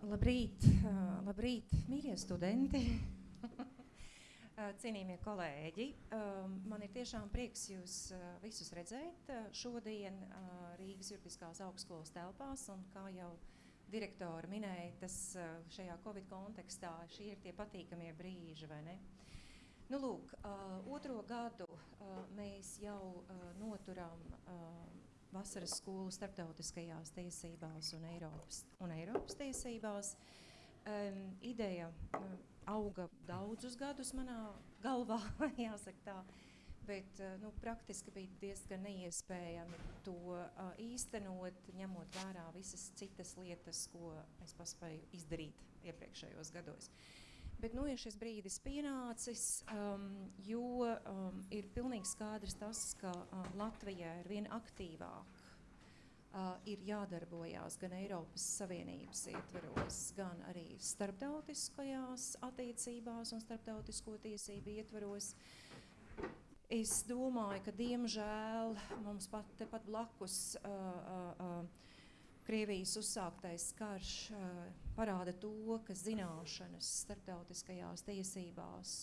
Labrīt, labrīt, mīļie studenti! Cienījamie kolēģi, man ir tiešām prieks jūs visus redzēt šodien Rīgas juridiskās augstskolas telpās. Un, kā jau direktora minēja, tas šajā Covid kontekstā šie ir tie patīkamie brīži, vai ne? Nu, lūk, otro gadu mēs jau noturam vasaras skolu starptautiskajās tiesībās un Eiropas, un Eiropas tiesībās. Um, ideja uh, auga daudzus gadus manā galvā, jāsaka tā. Bet uh, nu, praktiski bija diezgan neiespējami to uh, īstenot, ņemot vērā visas citas lietas, ko es paspēju izdarīt iepriekšējos gados. Bet nu, ir šis brīdis pienācis, um, jo um, ir pilnīgi skaidrs tas, ka uh, Latvijā ir vien aktīvāk uh, ir jādarbojās gan Eiropas Savienības ietveros, gan arī starptautiskajās attiecībās un starptautisko tiesību ietveros. Es domāju, ka diemžēl mums pat tepat blakus uh, uh, uh, Krievijas uzsāktais karš parāda to, ka zināšanas starptautiskajās tiesībās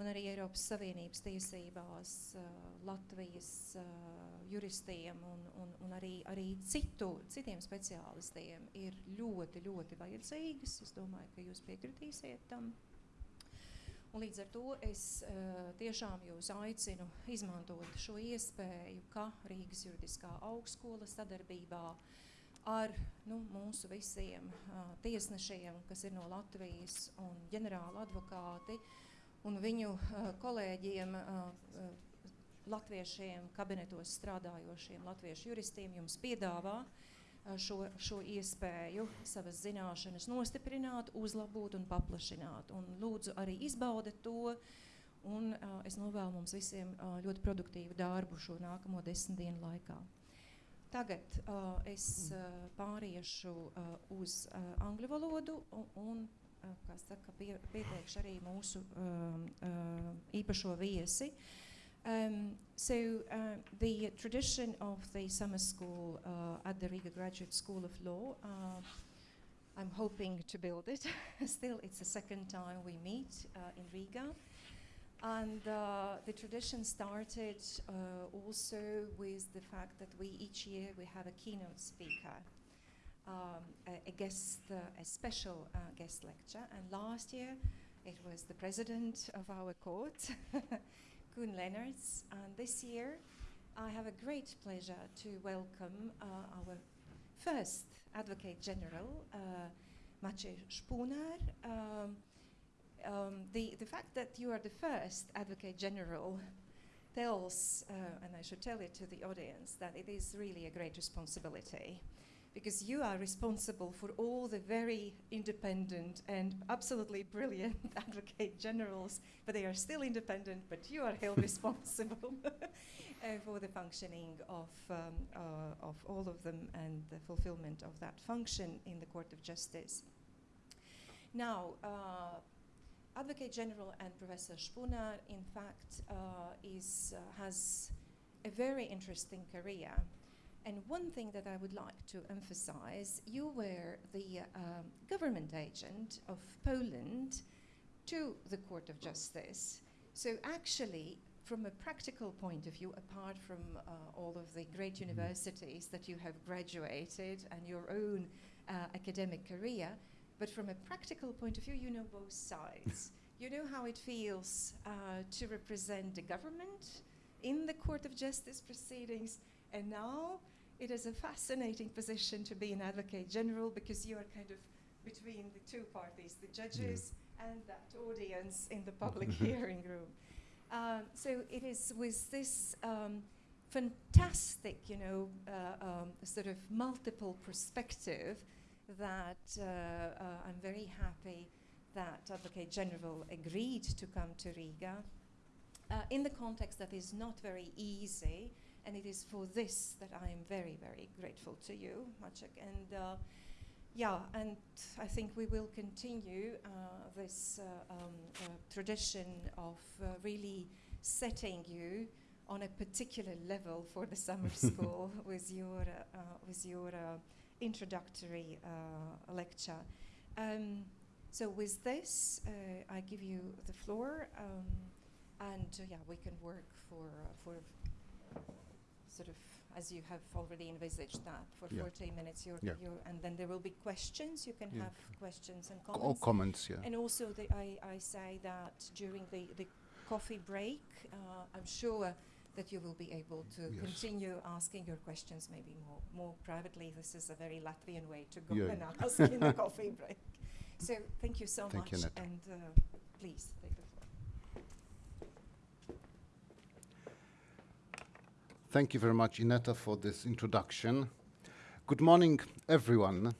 un arī Eiropas Savienības tiesībās Latvijas juristiem un, un, un arī, arī citu, citiem speciālistiem ir ļoti, ļoti vajadzīgas. Es domāju, ka jūs piekritīsiet tam. Un līdz ar to es tiešām jūs aicinu izmantot šo iespēju, ka Rīgas juridiskā augstskola sadarbībā ar nu, mūsu visiem uh, tiesnešiem, kas ir no Latvijas un ģenerāla advokāti, un viņu uh, kolēģiem, uh, latviešiem, kabinetos strādājošiem latviešu juristiem jums piedāvā šo, šo iespēju savas zināšanas nostiprināt, uzlabot un paplašināt. Un lūdzu arī izbaudiet to, un es novēlu mums visiem ļoti produktīvu darbu šo nākamo desmit dienu laikā. Tagad uh, es uh, pāriešu uh, uz uh, angļu valodu un, un kā saka, pie, pieteikšu arī mūsu um, uh, īpašo viesi. Um, so uh, the tradition of the summer school uh, at the Riga Graduate School of Law, uh, I'm hoping to build it. Still, it's the second time we meet uh, in Riga. And uh, the tradition started uh, also with the fact that we each year we have a keynote speaker um, a, a, guest, uh, a special uh, guest lecture. And last year it was the president of our court, Koen Lenaerts. And this year I have a great pleasure to welcome uh, our first Advocate General, uh, Maciej Szpunar. Um, um, the, the fact that you are the first Advocate General tells, uh, and I should tell it to the audience, that it is really a great responsibility because you are responsible for all the very independent and absolutely brilliant advocate generals, but they are still independent, but you are held responsible uh, for the functioning of, um, uh, of all of them and the fulfillment of that function in the Court of Justice. Now, uh, Advocate General and Professor Szpunar, in fact, uh, is, uh, has a very interesting career. And one thing that I would like to emphasize, you were the um, government agent of Poland to the Court of Justice. So actually, from a practical point of view, apart from uh, all of the great mm-hmm. universities that you have graduated and your own uh, academic career, but from a practical point of view, you know both sides. you know how it feels uh, to represent the government in the Court of Justice proceedings, and now it is a fascinating position to be an advocate general because you are kind of between the two parties, the judges yeah. and that audience in the public hearing room. Um, so it is with this um, fantastic, you know, uh, um, sort of multiple perspective that uh, uh, I'm very happy that Advocate General agreed to come to Riga uh, in the context that is not very easy and it is for this that I am very, very grateful to you, Maciek. And uh, yeah, and I think we will continue uh, this uh, um, uh, tradition of uh, really setting you on a particular level for the summer school with your, with your introductory lecture. Um, so with this, uh, I give you the floor, um, and uh, yeah, we can work for uh, for sort of as you have already envisaged that for Yeah. 40 minutes. You're, Yeah. you're, and then there will be questions. You can Yeah. have questions and comments All comments. yeah. And also, the, I, I say that during the, the coffee break, uh, I'm sure that you will be able to Yes. continue asking your questions maybe more, more privately. This is a very Latvian way to go Yeah, and ask in the coffee break. So thank you so Thank much, Netta. and uh, please take the floor. Thank you very much, Ineta, for this introduction. Good morning, everyone.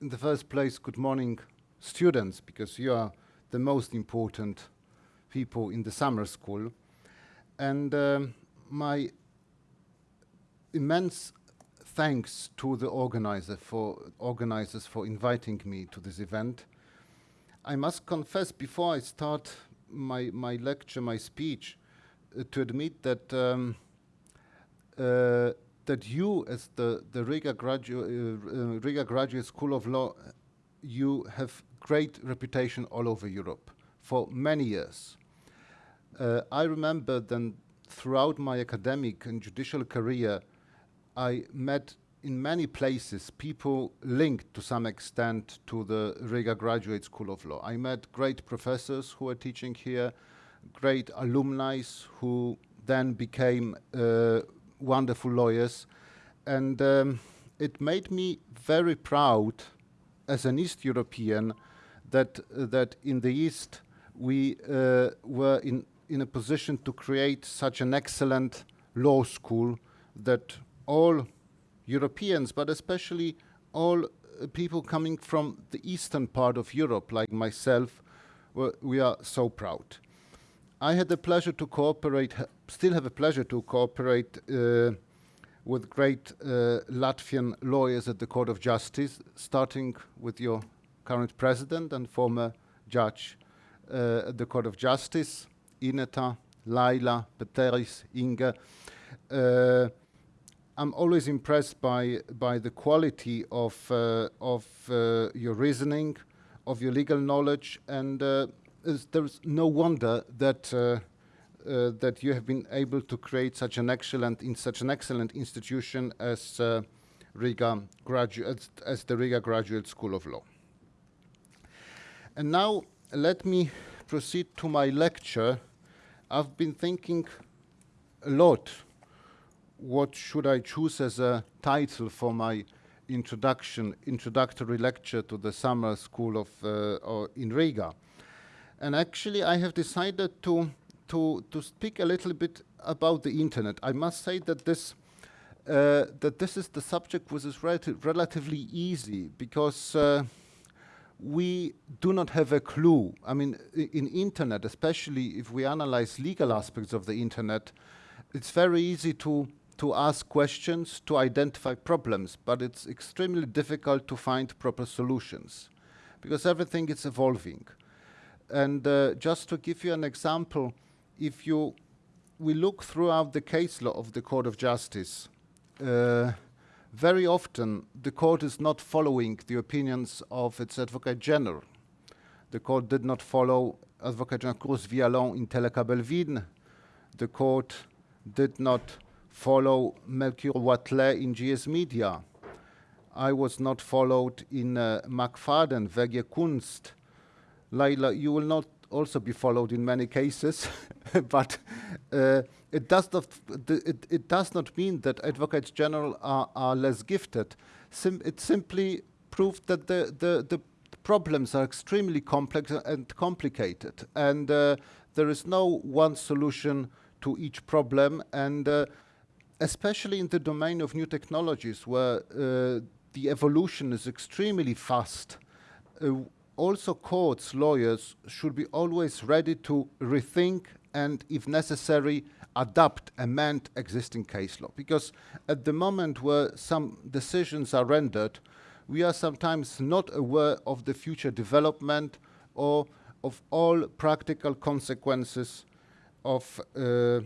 In the first place, good morning, students, because you are the most important people in the summer school. And um, my immense thanks to the organizer for organizers for inviting me to this event. I must confess before I start my, my lecture, my speech, uh, to admit that um, uh, that you, as the the Riga graduate uh, uh, Riga Graduate School of Law, you have great reputation all over Europe for many years. Uh, I remember then throughout my academic and judicial career, I met in many places people linked to some extent to the Riga Graduate School of Law. I met great professors who were teaching here, great alumni who then became uh, wonderful lawyers. And um, it made me very proud as an East European that, uh, that in the East we uh, were in, in a position to create such an excellent law school that all Europeans, but especially all uh, people coming from the eastern part of Europe, like myself, we are so proud. I had the pleasure to cooperate, ha- still have a pleasure to cooperate uh, with great uh, Latvian lawyers at the Court of Justice, starting with your current president and former judge uh, at the Court of Justice, Ineta, Laila, Peteris, Inga. Uh, I'm always impressed by by the quality of uh, of uh, your reasoning, of your legal knowledge, and uh, there's no wonder that uh, uh, that you have been able to create such an excellent in such an excellent institution as Riga graduate as the Riga Graduate School of Law. And now let me proceed to my lecture. I've been thinking a lot what should I choose as a title for my introduction, introductory lecture to the summer school of uh, in Riga. And actually, I have decided to to to speak a little bit about the internet. I must say that this uh, that this is the subject which is relati- relatively easy because. Uh, we do not have a clue. I mean, in internet, especially if we analyze legal aspects of the internet, it's very easy to to ask questions, to identify problems, but it's extremely difficult to find proper solutions because everything is evolving. And uh, just to give you an example, if you we look throughout the case law of the Court of Justice, uh, very often the court is not following the opinions of its Advocate General. The court did not follow Advocate General Cruz Villalón in Telekabel Wien. The court did not follow Melchior Wathelet in GS Media. I was not followed in uh, McFadden, Vergier Kunst. Laila, you will not also be followed in many cases, but uh, it, does not, it, it does not mean that advocates general are, are less gifted. Sim- it simply proved that the, the, the problems are extremely complex and complicated, and uh, there is no one solution to each problem. And uh, especially in the domain of new technologies, where uh, the evolution is extremely fast, uh, also courts, lawyers should be always ready to rethink and, if necessary, adapt, amend existing case law. Because at the moment where some decisions are rendered, we are sometimes not aware of the future development or of all practical consequences of uh,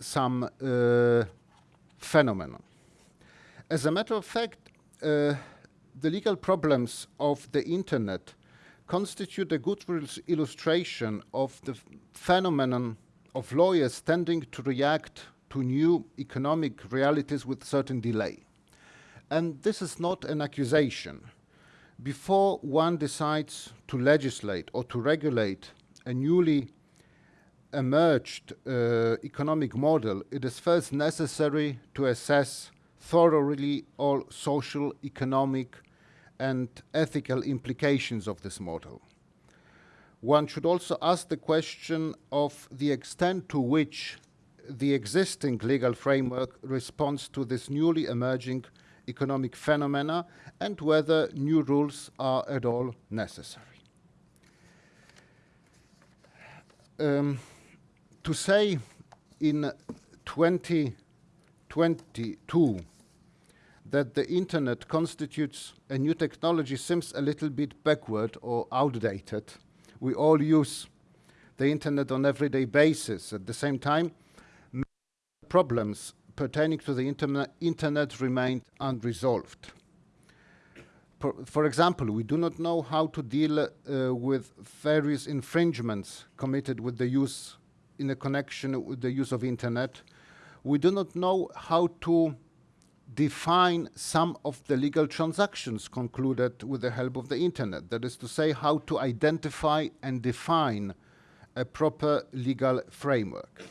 some uh, phenomenon. As a matter of fact, uh, the legal problems of the internet constitute a good illustration of the phenomenon of lawyers tending to react to new economic realities with certain delay. And this is not an accusation. Before one decides to legislate or to regulate a newly emerged uh, economic model, it is first necessary to assess thoroughly all social, economic, and ethical implications of this model. One should also ask the question of the extent to which the existing legal framework responds to this newly emerging economic phenomena and whether new rules are at all necessary. Um, to say in 2022 that the internet constitutes a new technology seems a little bit backward or outdated. We all use the internet on everyday basis. At the same time, many problems pertaining to the internet, internet remain unresolved. For, for, example, we do not know how to deal uh, with various infringements committed with the use in connection with the use of internet. We do not know how to define some of the legal transactions concluded with the help of the internet. That is to say, how to identify and define a proper legal framework.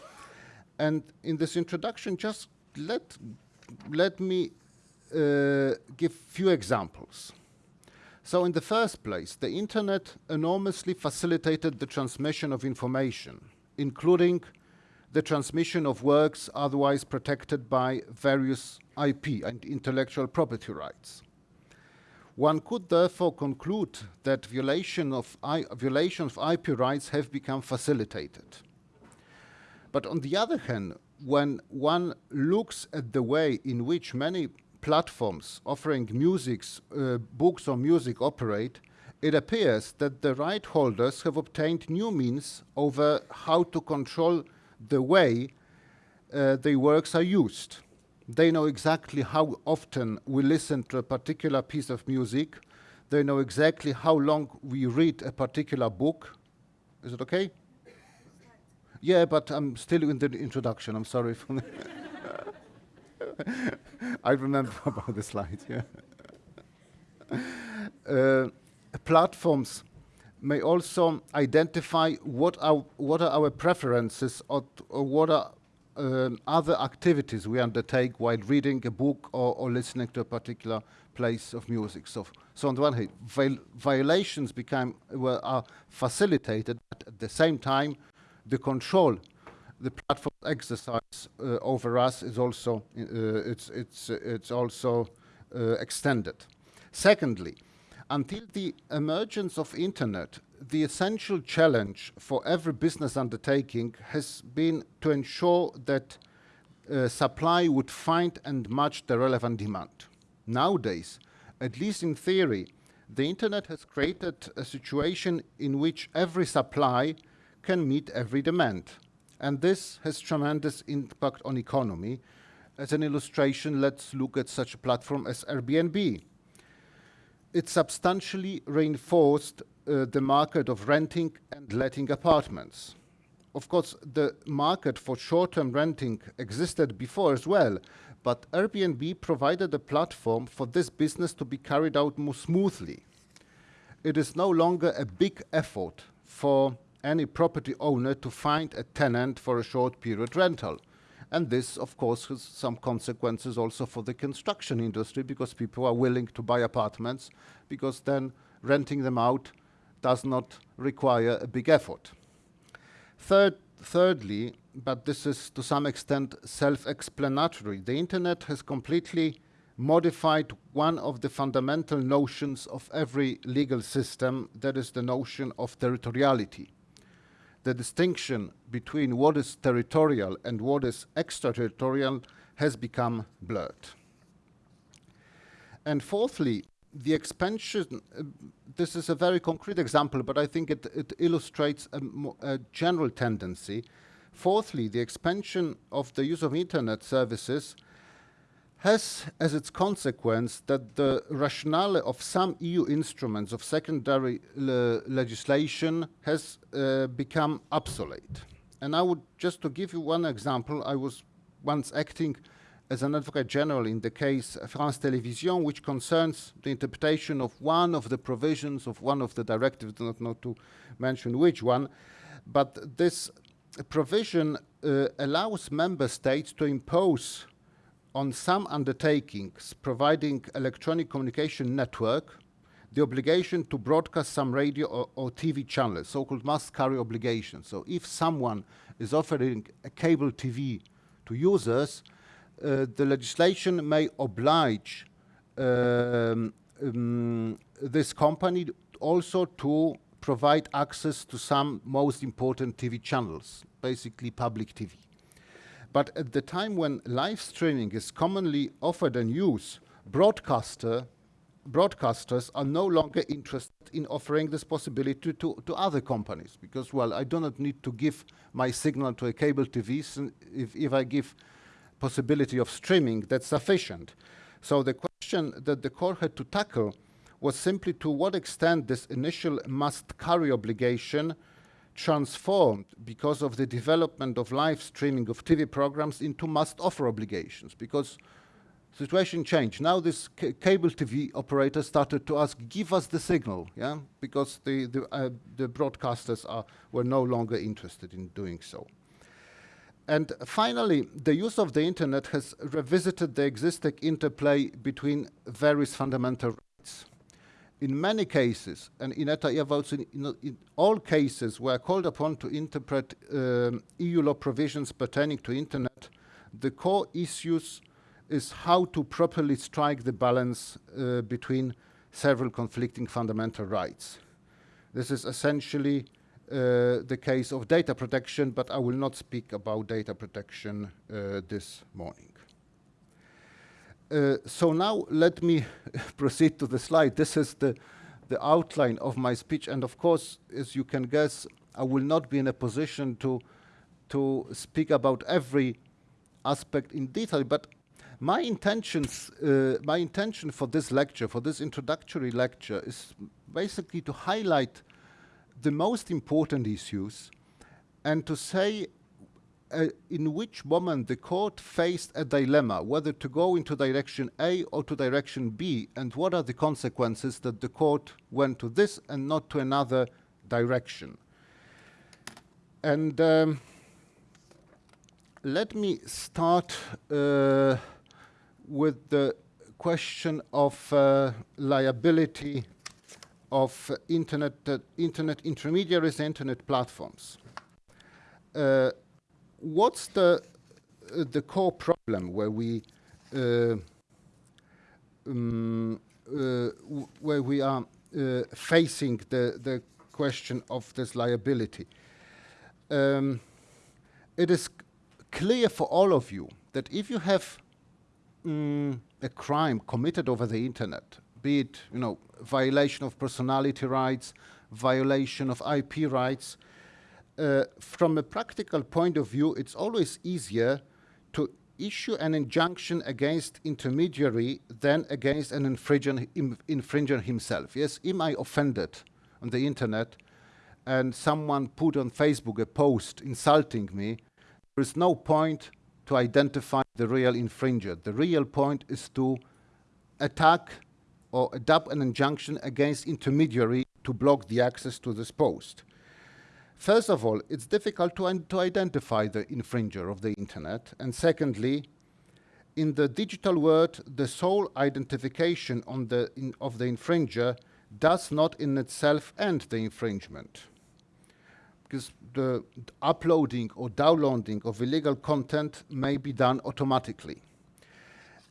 And in this introduction, just let, let me uh, give few examples. So in the first place, the internet enormously facilitated the transmission of information, including the transmission of works otherwise protected by various IP and intellectual property rights. One could therefore conclude that violation of violations of IP rights have become facilitated. But on the other hand, when one looks at the way in which many platforms offering musics, uh, books or music operate, it appears that the right holders have obtained new means over how to control the way uh, their works are used. They know exactly how often we listen to a particular piece of music. They know exactly how long we read a particular book. Is it okay? Yeah, but I'm still in the introduction. I'm sorry. For I remember about the slide. Yeah. Uh, platforms may also identify what are, what are our preferences or, or what are um, other activities we undertake while reading a book or, or, listening to a particular place of music. So, so on the one hand, viol violations become well, are facilitated, but at the same time, the control the platform exercise uh, over us is also uh, it's it's it's also uh, extended. Secondly, until the emergence of internet, the essential challenge for every business undertaking has been to ensure that uh, supply would find and match the relevant demand. Nowadays, at least in theory, the internet has created a situation in which every supply can meet every demand. And this has tremendous impact on economy. As an illustration, let's look at such a platform as Airbnb it substantially reinforced uh, the market of renting and letting apartments. Of course, the market for short-term renting existed before as well, but Airbnb provided a platform for this business to be carried out more smoothly. It is no longer a big effort for any property owner to find a tenant for a short period rental. And this, of course, has some consequences also for the construction industry because people are willing to buy apartments because then renting them out does not require a big effort. Third, thirdly, but this is to some extent self-explanatory, the internet has completely modified one of the fundamental notions of every legal system, that is the notion of territoriality the distinction between what is territorial and what is extraterritorial has become blurred. And fourthly, the expansion, uh, this is a very concrete example, but I think it, it illustrates a, a, general tendency. Fourthly, the expansion of the use of internet services has as its consequence that the rationale of some EU instruments of secondary le legislation has uh, become obsolete. And I would, just to give you one example, I was once acting as an advocate general in the case France Télévisions, which concerns the interpretation of one of the provisions of one of the directives, do not to mention which one, but this provision uh, allows member states to impose on some undertakings providing electronic communication network the obligation to broadcast some radio or, or TV channels, so-called must-carry obligation. So if someone is offering a cable TV to users, uh, the legislation may oblige um, um, this company also to provide access to some most important TV channels, basically public TV. But at the time when live streaming is commonly offered and used, broadcaster, broadcasters are no longer interested in offering this possibility to, to other companies because, well, I do not need to give my signal to a cable TV. If, if I give possibility of streaming, that's sufficient. So the question that the court had to tackle was simply to what extent this initial must carry obligation transformed because of the development of live streaming of TV programs into must offer obligations because situation changed. Now this cable TV operator started to ask, give us the signal, yeah, because the, the, uh, the broadcasters are, were no longer interested in doing so. And finally, the use of the internet has revisited the existing interplay between various fundamental in many cases, and Ineta votes in, in, in, all cases where called upon to interpret um, EU law provisions pertaining to internet, the core issues is how to properly strike the balance uh, between several conflicting fundamental rights. This is essentially uh, the case of data protection, but I will not speak about data protection uh, this morning. Uh, so now let me proceed to the slide. This is the, the outline of my speech. And of course, as you can guess, I will not be in a position to, to speak about every aspect in detail, but my intentions, uh, my intention for this lecture, for this introductory lecture, is basically to highlight the most important issues and to say uh, in which moment the court faced a dilemma, whether to go into direction A or to direction B, and what are the consequences that the court went to this and not to another direction. And um, let me start uh, with the question of uh, liability of internet, uh, internet intermediaries, internet platforms. Uh, what's the uh, the core problem where we uh, um, uh, where we are uh, facing the the question of this liability? Um, it is clear for all of you that if you have um, a crime committed over the internet, be it you know violation of personality rights, violation of IP rights, uh, from a practical point of view, it's always easier to issue an injunction against intermediary than against an infringer, infringer himself. Yes, am I offended on the internet and someone put on Facebook a post insulting me, there is no point to identify the real infringer. The real point is to attack or adopt an injunction against intermediary to block the access to this post. First of all, it's difficult to, to identify the infringer of the internet. And secondly, in the digital world, the sole identification the in, of the infringer does not in itself end the infringement. Because the uploading or downloading of illegal content may be done automatically.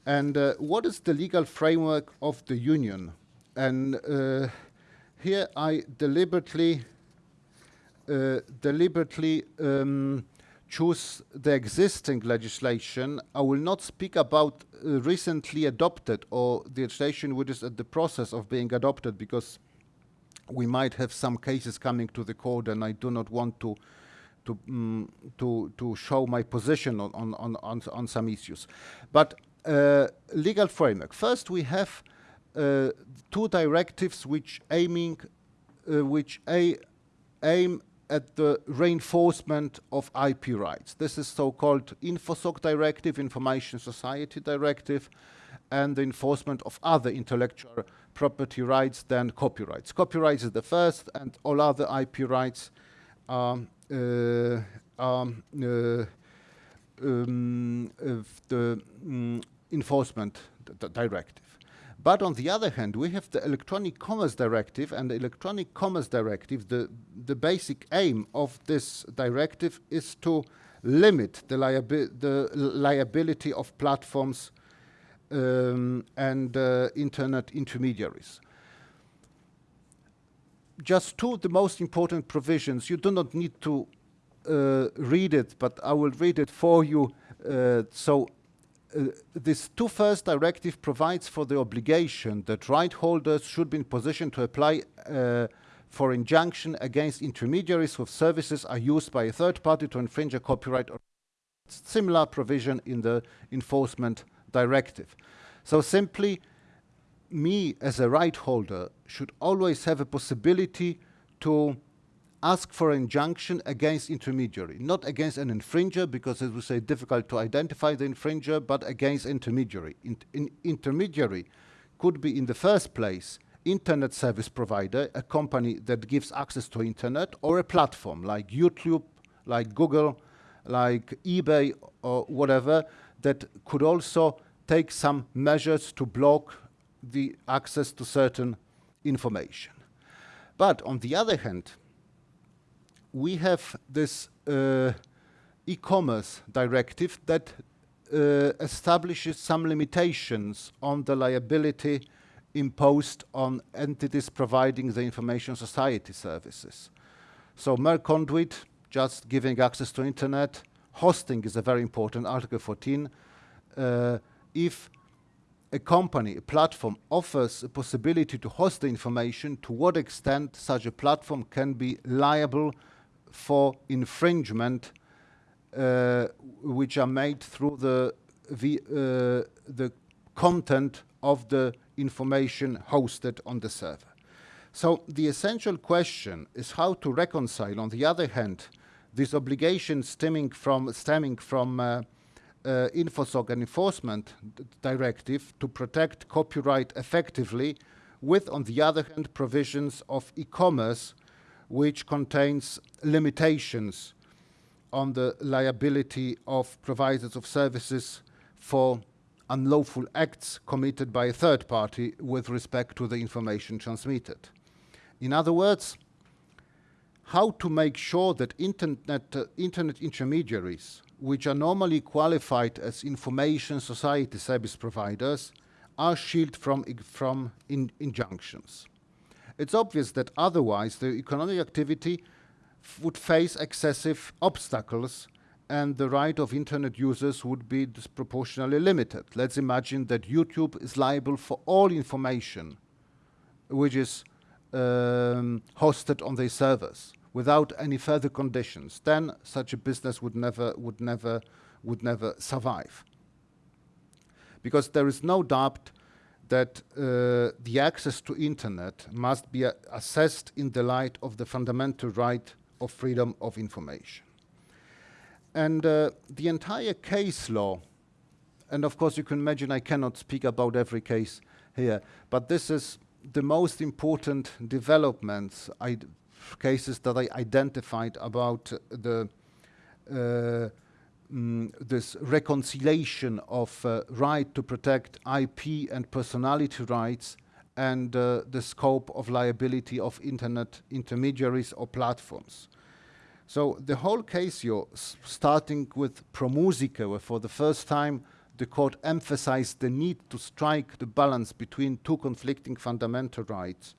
And uh, what is the legal framework of the union? And uh, here I deliberately deliberately um, choose the existing legislation. I will not speak about uh, recently adopted or the legislation which is at the process of being adopted because we might have some cases coming to the court and I do not want to to um, to to show my position on on on on, on some issues but uh, legal framework. First, we have uh, two directives which aiming, uh, which a aim at the reinforcement of IP rights. This is so-called InfoSoc Directive, Information Society Directive, and the enforcement of other intellectual property rights than copyrights. Copyrights is the first, and all other IP rights are uh, um, uh, um, the um, enforcement directive. But on the other hand, we have the Electronic Commerce Directive, and the Electronic Commerce Directive, the, the basic aim of this directive is to limit the, liabi the liability of platforms um, and uh, internet intermediaries. Just two of the most important provisions. You do not need to uh, read it, but I will read it for you. Uh, so this two first directive provides for the obligation that right holders should be in position to apply uh, for injunction against intermediaries whose services are used by a third party to infringe a copyright or similar provision in the enforcement directive. So simply, me as a right holder should always have a possibility to ask for an injunction against intermediary, not against an infringer, because it was say difficult to identify the infringer, but against intermediary. In, in intermediary could be in the first place internet service provider, a company that gives access to internet, or a platform like YouTube, like Google, like eBay, or whatever, that could also take some measures to block the access to certain information. But on the other hand, we have this uh, e-commerce directive that uh, establishes some limitations on the liability imposed on entities providing the information society services. So mere conduit, just giving access to internet, hosting is a very important, Article 14. Uh, if a company, a platform offers a possibility to host the information, to what extent such a platform can be liable for infringement uh, which are made through the, the, uh, the content of the information hosted on the server. So the essential question is how to reconcile, on the other hand, this obligation stemming from, stemming from uh, uh, InfoSoc and Enforcement Directive to protect copyright effectively with, on the other hand, provisions of e-commerce which contains limitations on the liability of providers of services for unlawful acts committed by a third party with respect to the information transmitted. In other words, how to make sure that internet, uh, internet intermediaries, which are normally qualified as information society service providers, are shielded from, from in injunctions it's obvious that otherwise the economic activity would face excessive obstacles and the right of internet users would be disproportionately limited. Let's imagine that YouTube is liable for all information which is um, hosted on their servers without any further conditions. Then such a business would never, would never, would never survive. Because there is no doubt that uh, the access to internet must be uh, assessed in the light of the fundamental right of freedom of information. And uh, the entire case law, and of course you can imagine I cannot speak about every case here, but this is the most important developments, cases that I identified about the mm, this reconciliation of uh, right to protect IP and personality rights and uh, the scope of liability of internet intermediaries or platforms. So the whole case here, starting with Promusicae, where for the first time the court emphasized the need to strike the balance between two conflicting fundamental rights,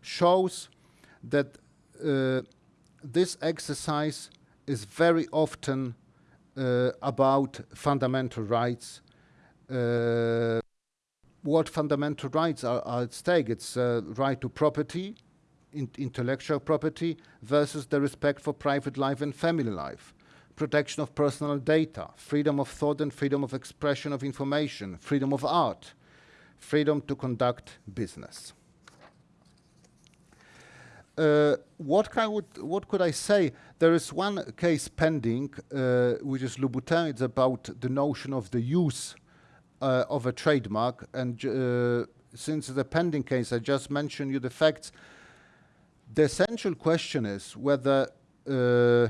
shows that uh, this exercise is very often about fundamental rights. Uh, what fundamental rights are, are at stake? It's uh, right to property, in intellectual property, versus the respect for private life and family life. protection of personal data, freedom of thought and freedom of expression of information, freedom of art, freedom to conduct business. Uh, what, would, what could I say? There is one case pending, uh, which is Louboutin. It's about the notion of the use uh, of a trademark. And uh, since the pending case, I just mentioned you the facts. The essential question is whether uh,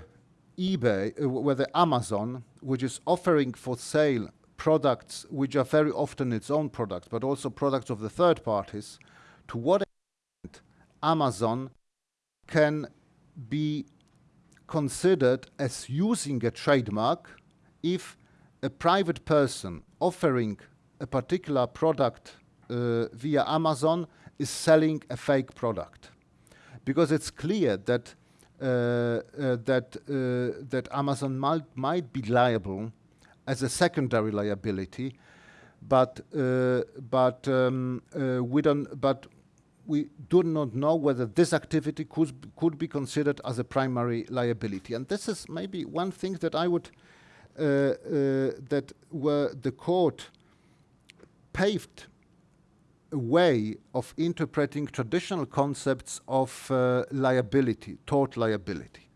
eBay, uh, whether Amazon, which is offering for sale products which are very often its own products, but also products of the third parties, to what extent Amazon can be considered as using a trademark if a private person offering a particular product uh, via Amazon is selling a fake product. Because it's clear that uh, uh, that uh, that Amazon might might be liable as a secondary liability, but uh, but um, uh, we don't. But we do not know whether this activity could, could be considered as a primary liability. And this is maybe one thing that I would, uh, uh, that where the court paved a way of interpreting traditional concepts of uh, liability, tort liability.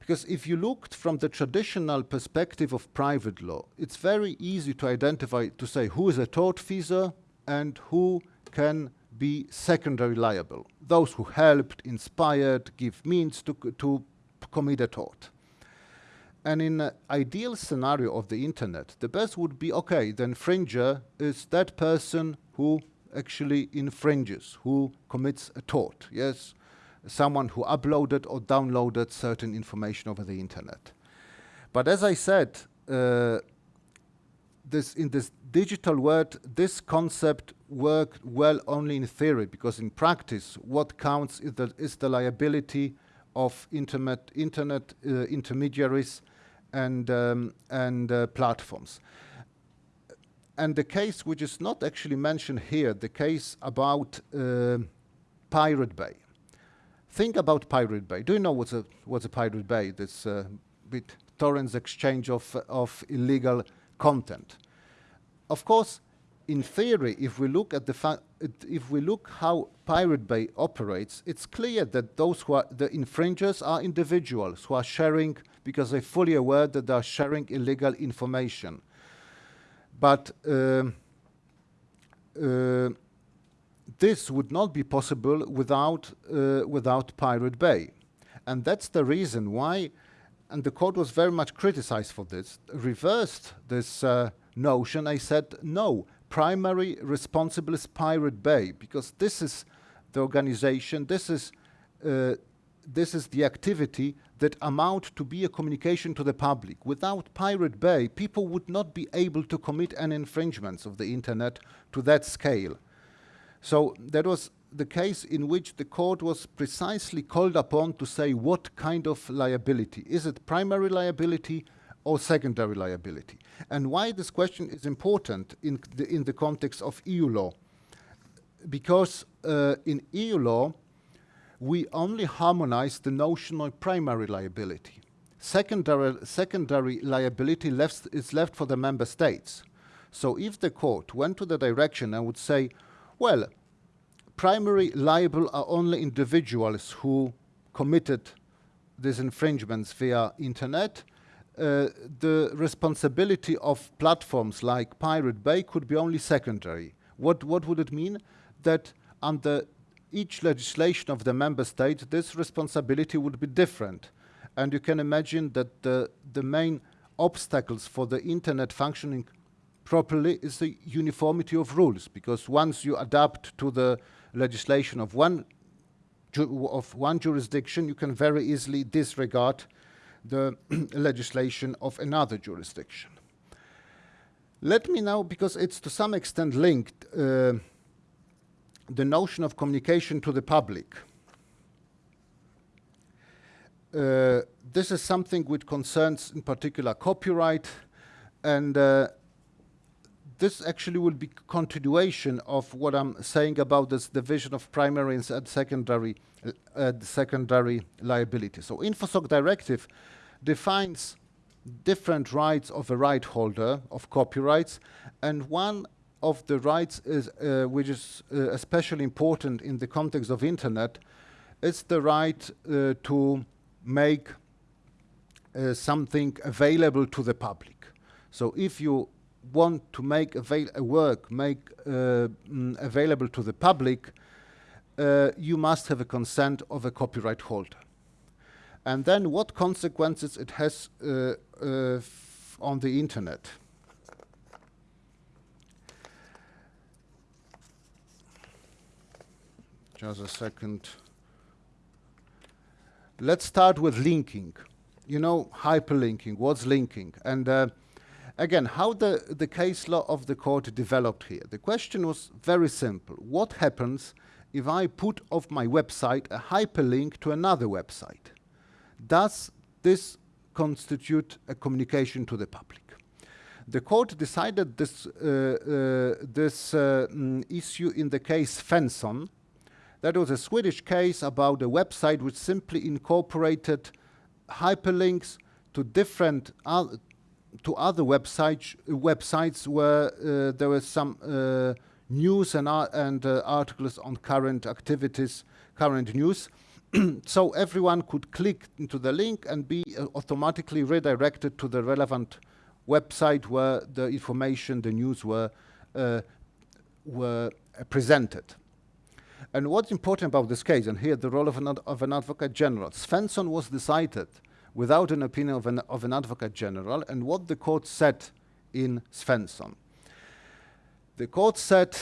Because if you looked from the traditional perspective of private law, it's very easy to identify, to say who is a tortfeasor and who can be secondary liable. Those who helped, inspired, give means to, to commit a tort. And in an ideal scenario of the internet, the best would be, okay, the infringer is that person who actually infringes, who commits a tort, yes? Someone who uploaded or downloaded certain information over the internet. But as I said, uh, this in this digital world, this concept worked well only in theory, because in practice, what counts is the, is the liability of internet, internet uh, intermediaries and, um, and uh, platforms. And the case which is not actually mentioned here, the case about uh, Pirate Bay. Think about Pirate Bay. Do you know what's a, what's a Pirate Bay? This uh, bit torrents exchange of, of illegal content. Of course, in theory, if we look at the if we look how Pirate Bay operates, it's clear that those who are the infringers are individuals who are sharing because they're fully aware that they are sharing illegal information. But uh, uh, this would not be possible without uh, without Pirate Bay, and that's the reason why. And the court was very much criticized for this. Reversed this uh, notion. I said no primary responsible is Pirate Bay because this is the organization, this is, uh, this is the activity that amount to be a communication to the public. Without Pirate Bay, people would not be able to commit any infringements of the internet to that scale. So that was the case in which the court was precisely called upon to say what kind of liability. Is it primary liability or secondary liability. And why this question is important in the, in the context of EU law? Because uh, in EU law, we only harmonize the notion of primary liability. Secondary, secondary liability left, is left for the member states. So if the court went to the direction and would say, well, primary liable are only individuals who committed these infringements via internet, uh, the responsibility of platforms like Pirate Bay could be only secondary. What, what would it mean? That under each legislation of the member state, this responsibility would be different. And you can imagine that the, the main obstacles for the internet functioning properly is the uniformity of rules, because once you adapt to the legislation of one, of one jurisdiction, you can very easily disregard the legislation of another jurisdiction. Let me now, because it's to some extent linked, uh, the notion of communication to the public. Uh, this is something which concerns in particular copyright and uh, this actually will be continuation of what I'm saying about this division of primary and secondary uh, secondary liability. So InfoSoc directive defines different rights of a right holder of copyrights, and one of the rights is, uh, which is uh, especially important in the context of internet, is the right uh, to make uh, something available to the public. So if you want to make a work make uh, mm, available to the public, uh, you must have a consent of a copyright holder. And then what consequences it has uh, uh on the internet. Just a second. Let's start with linking. You know, hyperlinking, what's linking? And uh, again, how the, the case law of the court developed here. The question was very simple. What happens if I put off my website a hyperlink to another website? Does this constitute a communication to the public? The court decided this, uh, uh, this uh, mm, issue in the case Svensson, that was a Swedish case about a website which simply incorporated hyperlinks to different uh, to other websites websites where uh, there was some uh, news and, and uh, articles on current activities, current news. so everyone could click into the link and be uh, automatically redirected to the relevant website where the information, the news were uh, were presented. And what's important about this case, and here the role of an, of an advocate general, Svensson was decided without an opinion of an, of an advocate general, and what the court said in Svensson. The court said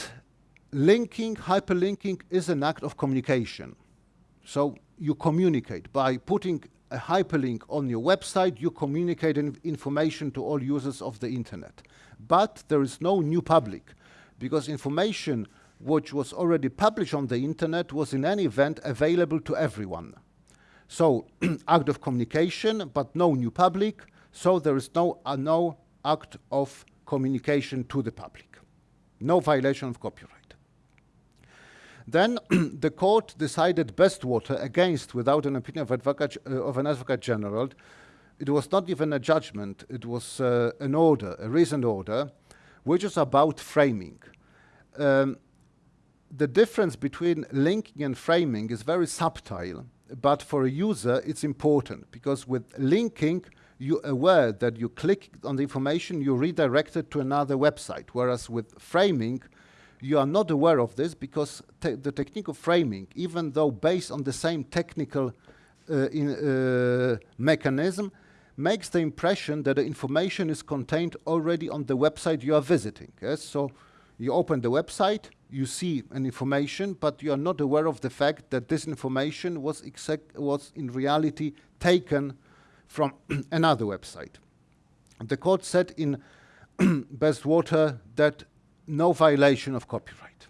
linking, hyperlinking is an act of communication. So you communicate by putting a hyperlink on your website, you communicate in information to all users of the internet. But there is no new public because information which was already published on the internet was in any event available to everyone. So act of communication, but no new public, so there is no, uh, no act of communication to the public. No violation of copyright. Then the court decided Bestwater against, without an opinion of, advocate, uh, of an advocate general. It was not even a judgment, it was uh, an order, a recent order, which is about framing. Um, the difference between linking and framing is very subtle, but for a user it's important because with linking you're aware that you click on the information, you're redirected to another website, whereas with framing, you are not aware of this because te the technique of framing, even though based on the same technical uh, in, uh, mechanism, makes the impression that the information is contained already on the website you are visiting. Yes? So you open the website, you see an information, but you are not aware of the fact that this information was, was in reality taken from another website. The court said in Bestwater that no violation of copyright.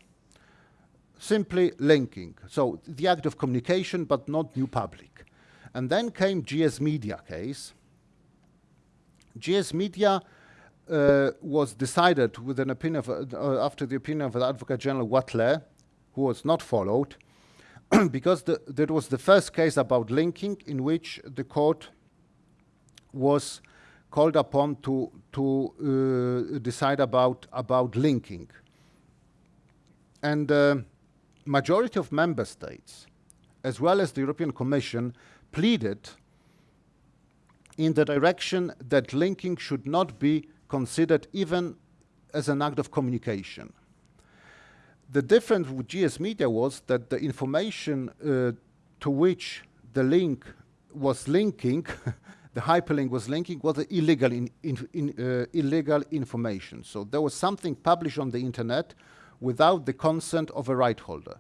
Simply linking. So the act of communication, but not new public. And then came GS Media case. GS Media uh, was decided with an opinion of, uh, after the opinion of the Advocate General Wathelet, who was not followed, because the, that was the first case about linking in which the court was called upon to, to uh, decide about, about linking. And uh, majority of member states, as well as the European Commission, pleaded in the direction that linking should not be considered even as an act of communication. The difference with GS Media was that the information uh, to which the link was linking, the hyperlink was linking, was illegal, in, in, in, uh, illegal information. So there was something published on the internet without the consent of a right holder.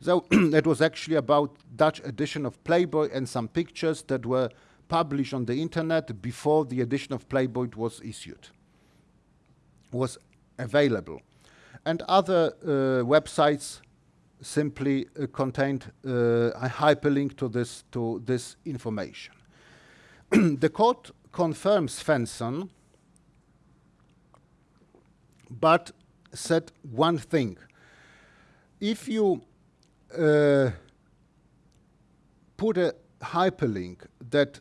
So it was actually about Dutch edition of Playboy and some pictures that were published on the internet before the edition of Playboy was issued was available. And other uh, websites simply uh, contained uh, a hyperlink to this, to this information. the court confirms Svensson, but said one thing. If you uh, put a hyperlink that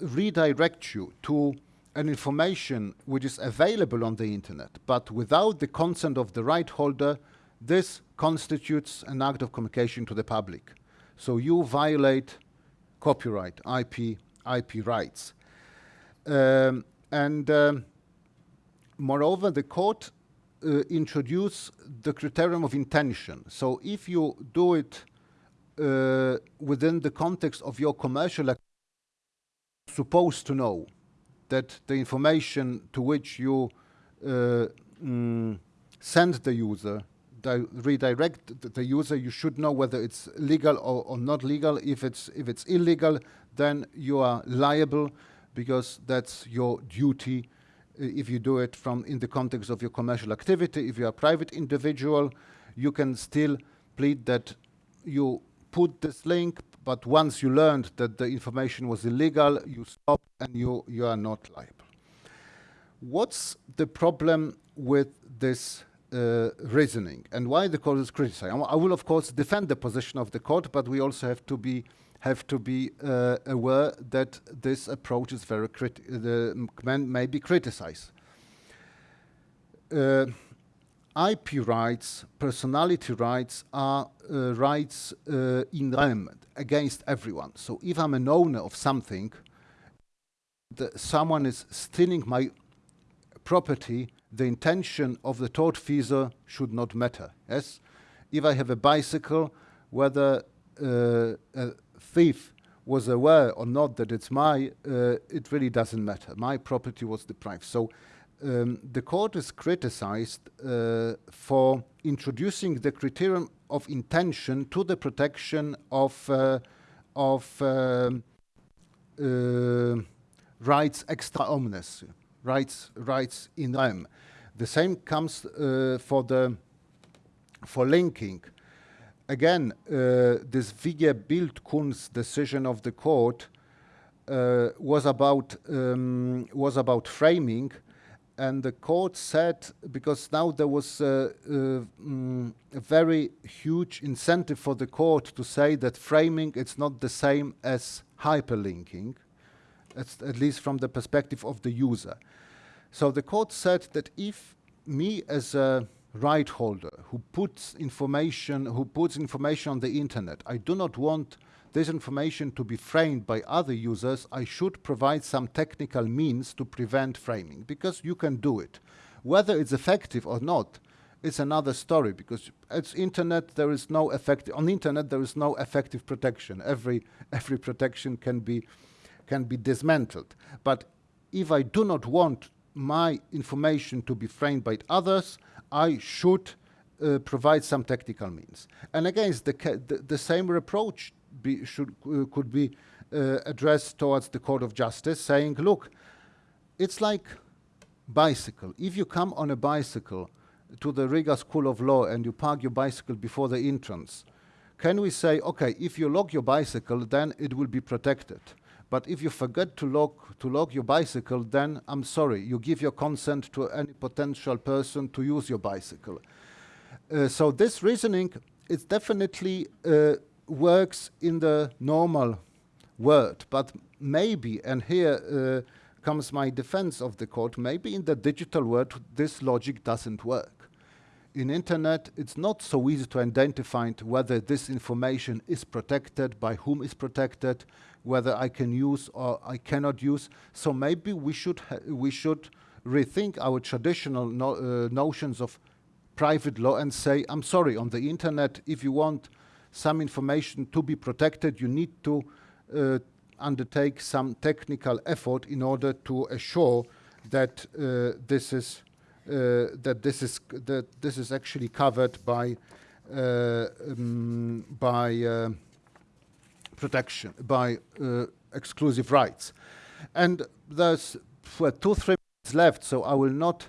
redirects you to an information which is available on the internet, but without the consent of the right holder, this constitutes an act of communication to the public. So you violate copyright, IP, IP rights. Um, and um, moreover, the court uh, introduced the criterion of intention. So if you do it uh, within the context of your commercial supposed to know that the information to which you uh, mm, send the user, di redirect the user, you should know whether it's legal or, or not legal. If it's if it's illegal, then you are liable because that's your duty uh, if you do it from in the context of your commercial activity. If you are a private individual, you can still plead that you put this link, but once you learned that the information was illegal, you stop and you, you are not liable. What's the problem with this uh, reasoning and why the court is criticized? I will, of course, defend the position of the court, but we also have to be have to be uh, aware that this approach is very criti the man may be criticized. Uh, IP rights, personality rights are uh, rights uh, in rem against everyone. So if I'm an owner of something, someone is stealing my property, the intention of the tortfeasor should not matter. Yes, if I have a bicycle, whether uh, a thief was aware or not that it's my, uh, it really doesn't matter. My property was deprived. So um, the court is criticized uh, for introducing the criterion of intention to the protection of uh, of um, uh, rights extra omnes, rights rights in rem. The same comes uh, for the for linking. Again, uh, this VG Bild-Kunst decision of the court uh, was about um, was about framing and the court said because now there was a, mm, a, very huge incentive for the court to say that framing it's not the same as hyperlinking at least from the perspective of the user so the court said that if me as a right holder who puts information who puts information on the internet i do not want this information to be framed by other users, I should provide some technical means to prevent framing, because you can do it. Whether it's effective or not, it's another story, because it's internet, there is no effective, on the internet there is no effective protection. Every, every protection can be, can be dismantled. But if I do not want my information to be framed by others, I should uh, provide some technical means. And again, the, the, the same approach be, should, uh, could be uh, addressed towards the Court of Justice, saying, look, it's like bicycle. If you come on a bicycle to the Riga School of Law and you park your bicycle before the entrance, can we say, okay, if you lock your bicycle, then it will be protected. But if you forget to lock, to lock your bicycle, then I'm sorry, you give your consent to any potential person to use your bicycle. Uh, so this reasoning is definitely uh, works in the normal world, but maybe, and here uh, comes my defense of the court, maybe in the digital world this logic doesn't work. In internet, it's not so easy to identify whether this information is protected, by whom is protected, whether I can use or I cannot use. So maybe we should we should rethink our traditional no uh, notions of private law and say, I'm sorry, on the internet, if you want some information to be protected, you need to uh, undertake some technical effort in order to assure that uh, this is uh, that this is that this is actually covered by uh, um, by uh, protection by uh, exclusive rights. And there's two three minutes left, so I will not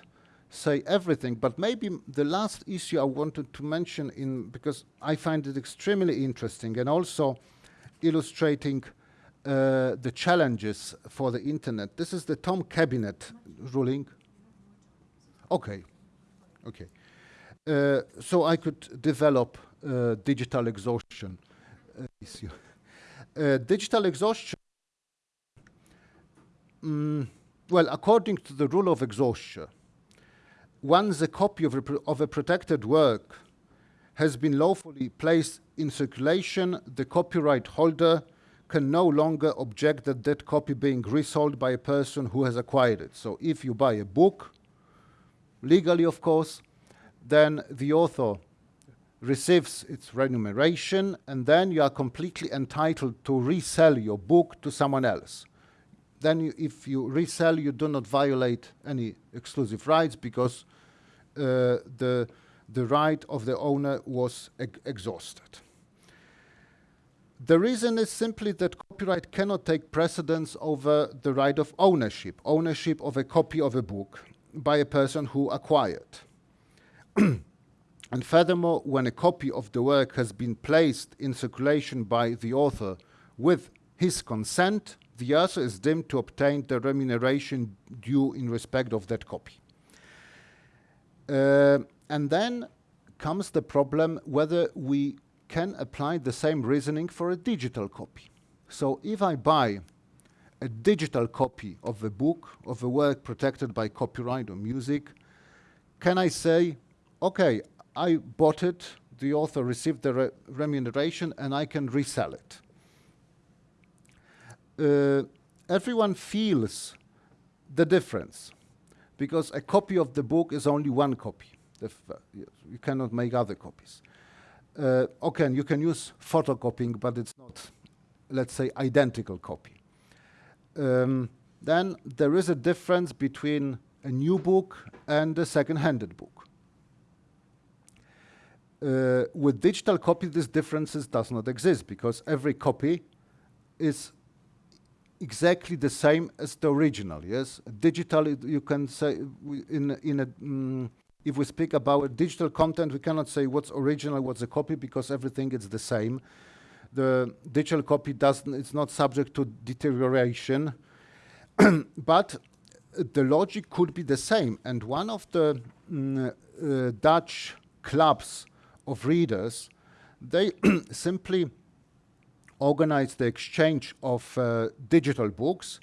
say everything, but maybe the last issue I wanted to mention in because I find it extremely interesting and also illustrating uh, the challenges for the internet. This is the Tom Kabinet ruling. Okay, okay. Uh, so I could develop uh, digital exhaustion uh, issue. Uh, digital exhaustion mm, well, according to the rule of exhaustion, once a copy of a, of a protected work has been lawfully placed in circulation, the copyright holder can no longer object that that copy being resold by a person who has acquired it. So if you buy a book, legally of course, then the author receives its remuneration and then you are completely entitled to resell your book to someone else. Then you, if you resell, you do not violate any exclusive rights because uh, the, the right of the owner was ex- exhausted. The reason is simply that copyright cannot take precedence over the right of ownership, ownership of a copy of a book by a person who acquired. and furthermore, when a copy of the work has been placed in circulation by the author with his consent, the author is deemed to obtain the remuneration due in respect of that copy. Uh, and then comes the problem whether we can apply the same reasoning for a digital copy. So if I buy a digital copy of a book, of a work protected by copyright or music, can I say, okay, I bought it, the author received the re remuneration, and I can resell it? Uh, everyone feels the difference because a copy of the book is only one copy. You cannot make other copies. Uh, okay, you can use photocopying, but it's not, let's say, identical copy. Um, then there is a difference between a new book and a second-handed book. Uh, with digital copy, this differences does not exist because every copy is exactly the same as the original. Yes, digital you can say in in a mm, if we speak about digital content, we cannot say what's original, what's a copy because everything is the same. The digital copy doesn't it's not subject to deterioration, but the logic could be the same. And one of the mm, uh, Dutch clubs of readers, they simply organize the exchange of uh, digital books,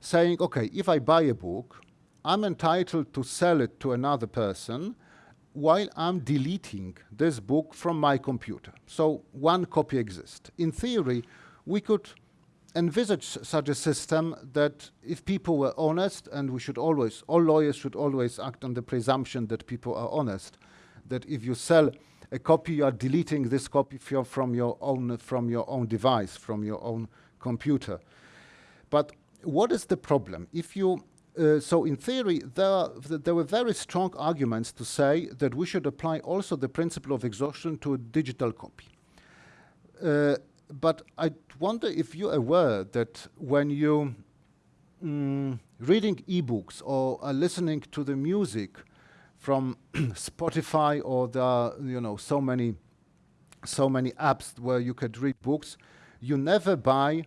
saying, okay, if I buy a book, I'm entitled to sell it to another person while I'm deleting this book from my computer. So one copy exists. In theory, we could envisage such a system that if people were honest, and we should always, all lawyers should always act on the presumption that people are honest, that if you sell a copy, you are deleting this copy from your own from your own device, from your own computer. But what is the problem? If you uh, so in theory, there, there were very strong arguments to say that we should apply also the principle of exhaustion to a digital copy. Uh, but I wonder if you're aware that when you mm, reading e-books or are listening to the music, from Spotify or are you know so many so many apps where you could read books. You never buy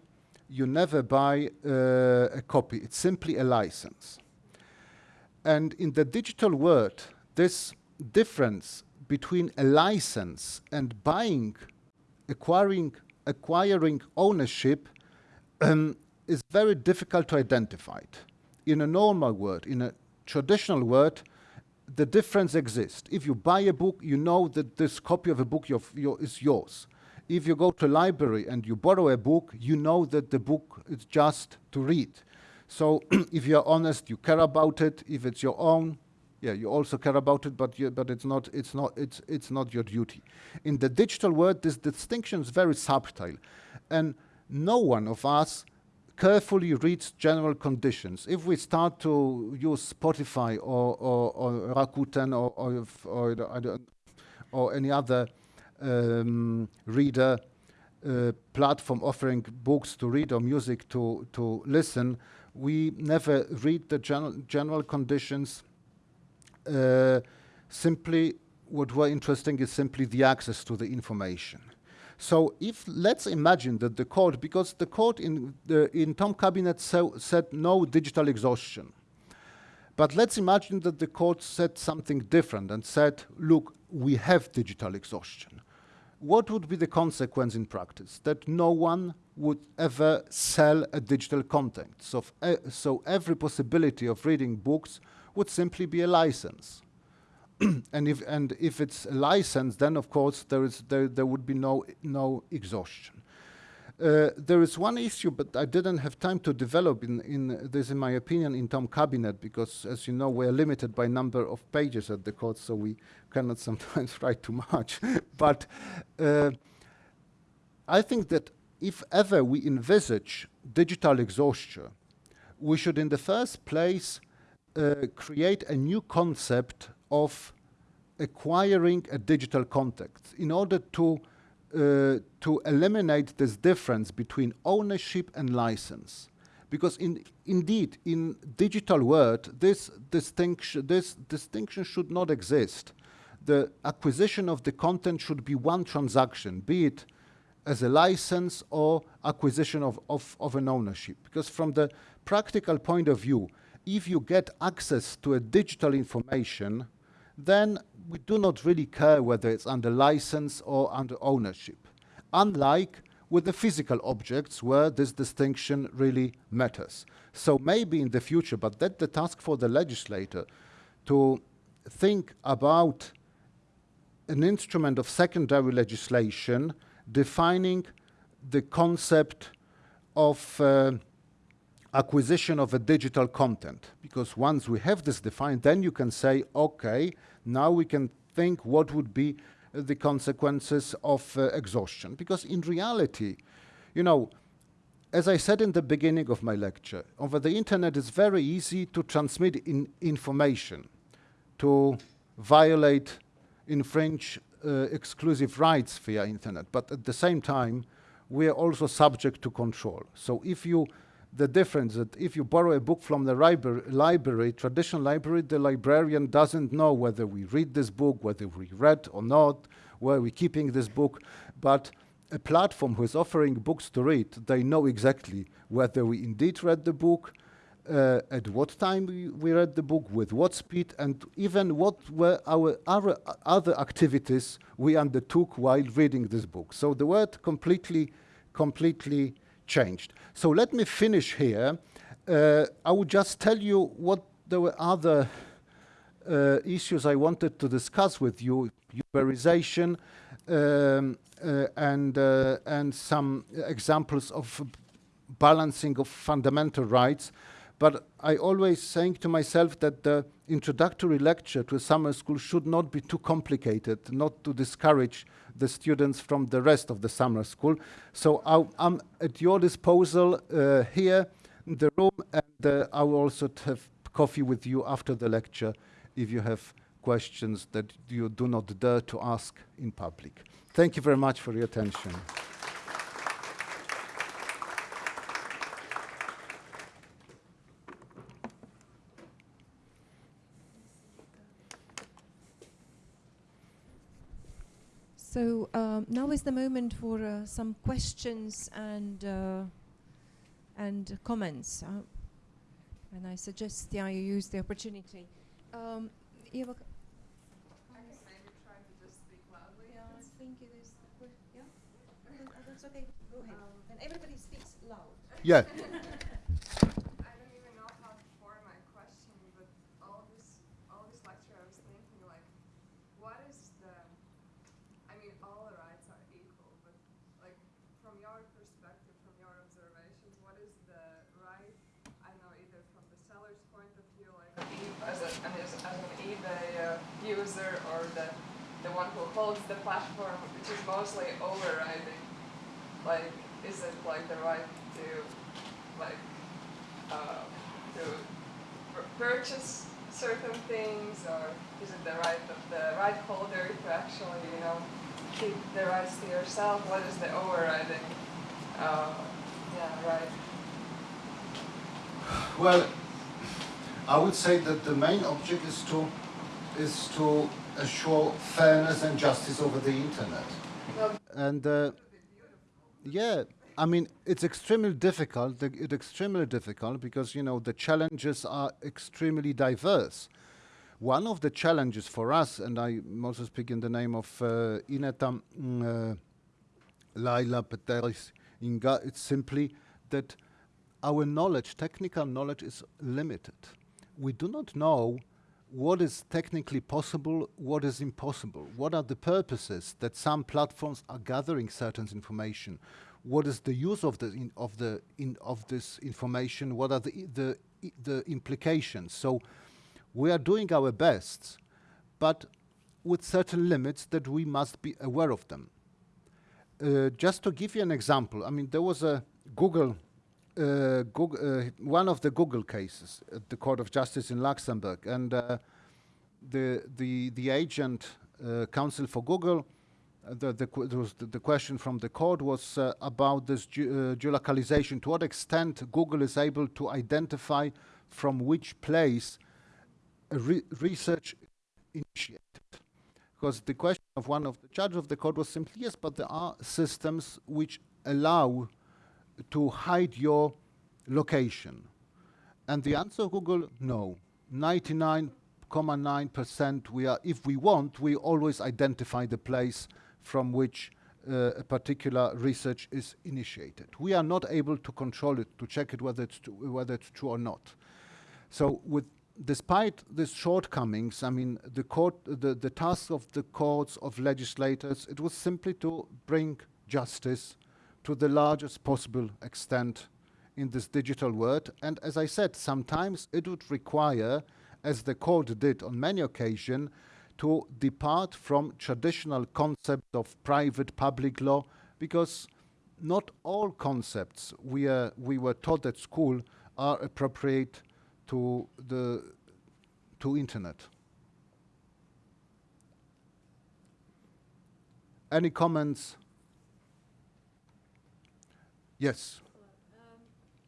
you never buy uh, a copy. It's simply a license. And in the digital world, this difference between a license and buying, acquiring, acquiring ownership um, is very difficult to identify. In a normal world, in a traditional world, the difference exists. If you buy a book, you know that this copy of a book is yours. If you go to a library and you borrow a book, you know that the book is just to read. So if you're honest, you care about it. If it's your own, yeah, you also care about it, but you, but it's not it's not it's it's not your duty. In the digital world, this distinction is very subtle, and no one of us carefully reads general conditions. If we start to use Spotify or, or, or Rakuten or, or, or, or any other um, reader uh, platform offering books to read or music to, to listen, we never read the general, general conditions. Uh, simply, what were interesting is simply the access to the information. So if let's imagine that the court, because the court in the in Tom Kabinet so, said no digital exhaustion, but let's imagine that the court said something different and said, look, we have digital exhaustion. what would be the consequence in practice? That no one would ever sell a digital content. So, uh, so every possibility of reading books would simply be a license. and if and if it's a license, then of course there is there, there would be no no exhaustion. Uh, there is one issue, but I didn't have time to develop in, in this, in my opinion, in Tom Kabinet, because as you know, we're limited by number of pages at the court, so we cannot sometimes write too much. but uh, I think that if ever we envisage digital exhaustion, we should in the first place uh, create a new concept of acquiring a digital content in order to uh, to eliminate this difference between ownership and license. Because in, indeed, in digital world, this distinction, this distinction should not exist. The acquisition of the content should be one transaction, be it as a license or acquisition of, of, of an ownership. Because from the practical point of view, if you get access to a digital information, then we do not really care whether it's under license or under ownership. Unlike with the physical objects where this distinction really matters. So maybe in the future, but that's the task for the legislator to think about an instrument of secondary legislation defining the concept of uh, acquisition of a digital content. Because once we have this defined, then you can say, okay, now we can think what would be the consequences of uh, exhaustion. Because in reality, you know, as I said in the beginning of my lecture, over the internet it's very easy to transmit in information, to violate, infringe uh, exclusive rights via internet. But at the same time, we are also subject to control. So if you the difference that if you borrow a book from the library, traditional library, the librarian doesn't know whether we read this book, whether we read or not, where we're keeping this book. But a platform who is offering books to read, they know exactly whether we indeed read the book, uh, at what time we, we, read the book, with what speed, and even what were our other, other activities we undertook while reading this book. So the word completely, completely changed. So let me finish here. Uh, I would just tell you what there were other uh, issues I wanted to discuss with you, Uberization, um, uh, and, uh, and some examples of balancing of fundamental rights. But I always saying to myself that the introductory lecture to a summer school should not be too complicated, not to discourage the students from the rest of the summer school. So I, am at your disposal uh, here in the room, and uh, I will also have coffee with you after the lecture if you have questions that you do not dare to ask in public. Thank you very much for your attention. So um, now is the moment for uh, some questions and uh, and comments. Uh, and I suggest yeah, you use the opportunity. Um, Eva, I can maybe try to just speak loudly. Yeah, I think it is. Yeah, that's okay. Go ahead. Um, and everybody speaks loud. Yeah. holds the platform, which is mostly overriding. Like, is it like the right to, like, uh, to purchase certain things, or is it the right of the right holder to actually, you know, keep the rights to yourself? What is the overriding, uh, yeah, right? Well, I would say that the main object is to is to assure fairness and justice over the internet. and uh, yeah, I mean, it's extremely difficult. It's extremely difficult because you know the challenges are extremely diverse. One of the challenges for us, and I also speak in the name of uh, Ineta, mm, uh, Laila, Peteris, Inga, it's simply that our knowledge, technical knowledge, is limited. We do not know what is technically possible, what is impossible, what are the purposes that some platforms are gathering certain information, what is the use of the in, of the in, of this information, what are the the the implications. So we are doing our best, but with certain limits that we must be aware of them. Uh, just to give you an example, I mean, there was a Google, Google uh, one of the Google cases at the Court of Justice in Luxembourg, and uh, the the the agent uh, counsel for Google, uh, the the, the, question from the court was about this ge geolocalization. To what extent Google is able to identify from which place re research initiated. Because the question of one of the judges of the court was simply, yes, but there are systems which allow to hide your location. And the answer Google, no. 99.9% we are, if we want, we always identify the place from which uh, a particular research is initiated. We are not able to control it, to check it whether it's, whether it's true or not. So with despite these shortcomings, I mean, the court, the, the task of the courts, of legislators, it was simply to bring justice to the largest possible extent in this digital world. And as I said, sometimes it would require, as the court did on many occasions, to depart from traditional concepts of private public law, because not all concepts we, uh, we were taught at school are appropriate to the to internet. Any comments? Yes. Um,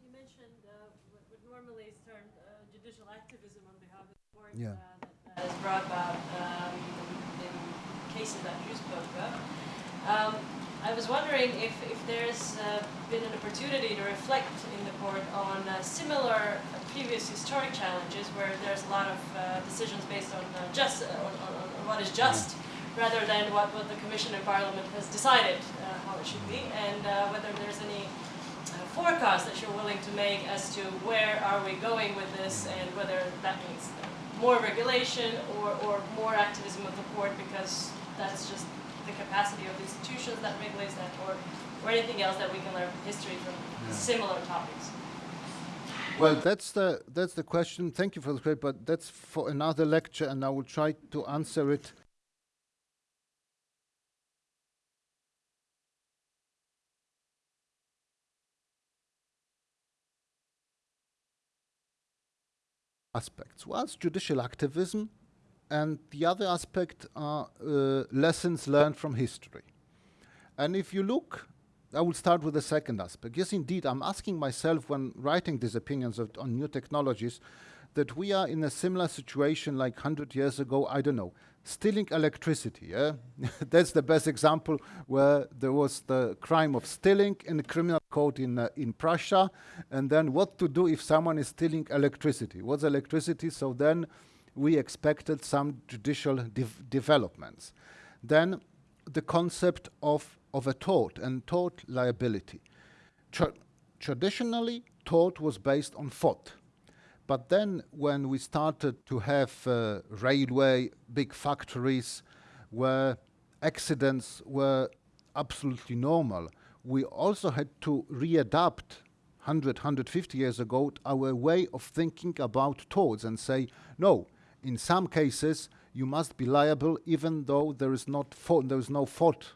you mentioned uh, what, what, normally is termed uh, judicial activism on behalf of the court yeah. uh, that, is brought about um, in cases that you spoke of. Um, I was wondering if, if there's uh, been an opportunity to reflect in the court on uh, similar previous historic challenges where there's a lot of uh, decisions based on uh, just uh, on, on, on, what is just rather than what, what the Commission and Parliament has decided uh, how it should be and uh, whether there's any uh, forecast that you're willing to make as to where are we going with this and whether that means more regulation or, or more activism of the court because that's just the capacity of the institutions that regulates that or, or anything else that we can learn from history from yeah. similar topics. Well, that's the that's the question. Thank you for the question, but that's for another lecture, and I will try to answer it. Aspects. One's judicial activism, and the other aspect are uh, lessons learned from history. And if you look I will start with the second aspect. Yes, indeed, I'm asking myself when writing these opinions of, on new technologies that we are in a similar situation like 100 years ago, I don't know, stealing electricity. Yeah? That's the best example where there was the crime of stealing in the criminal code in, uh, in Prussia, and then what to do if someone is stealing electricity. What's electricity? So then we expected some judicial de developments. Then the concept of of a tort and tort liability. Tra traditionally, tort was based on fault. But then when we started to have uh, railway, big factories, where accidents were absolutely normal, we also had to readapt 100, 150 years ago our way of thinking about torts and say, no, in some cases you must be liable even though there is, not there is no fault